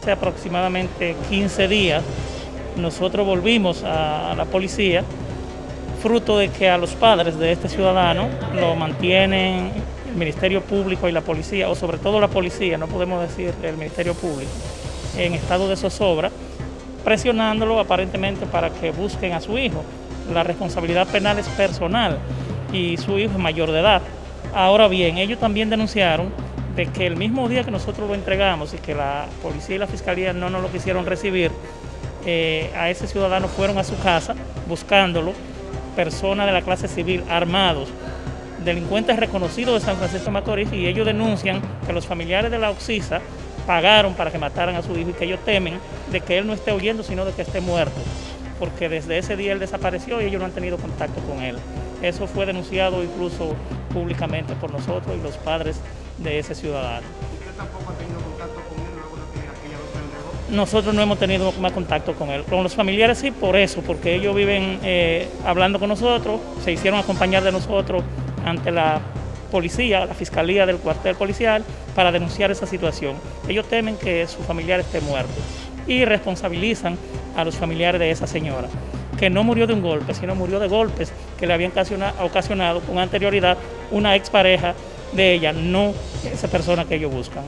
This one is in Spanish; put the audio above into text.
Hace aproximadamente 15 días nosotros volvimos a la policía fruto de que a los padres de este ciudadano lo mantienen el Ministerio Público y la policía, o sobre todo la policía, no podemos decir el Ministerio Público, en estado de zozobra, presionándolo aparentemente para que busquen a su hijo. La responsabilidad penal es personal y su hijo es mayor de edad. Ahora bien, ellos también denunciaron de que el mismo día que nosotros lo entregamos y que la policía y la fiscalía no nos lo quisieron recibir, eh, a ese ciudadano fueron a su casa buscándolo personas de la clase civil armados, delincuentes reconocidos de San Francisco Macorís y ellos denuncian que los familiares de la Oxisa pagaron para que mataran a su hijo y que ellos temen de que él no esté huyendo sino de que esté muerto porque desde ese día él desapareció y ellos no han tenido contacto con él. Eso fue denunciado incluso públicamente por nosotros y los padres de ese ciudadano. ¿Usted tampoco ha tenido contacto con él luego de que aquella entregó? Nosotros no hemos tenido más contacto con él. Con los familiares sí, por eso, porque ellos viven eh, hablando con nosotros, se hicieron acompañar de nosotros ante la policía, la fiscalía del cuartel policial, para denunciar esa situación. Ellos temen que su familiar esté muerto y responsabilizan a los familiares de esa señora, que no murió de un golpe, sino murió de golpes que le habían ocasionado con anterioridad una expareja de ella, no esa persona que ellos buscan.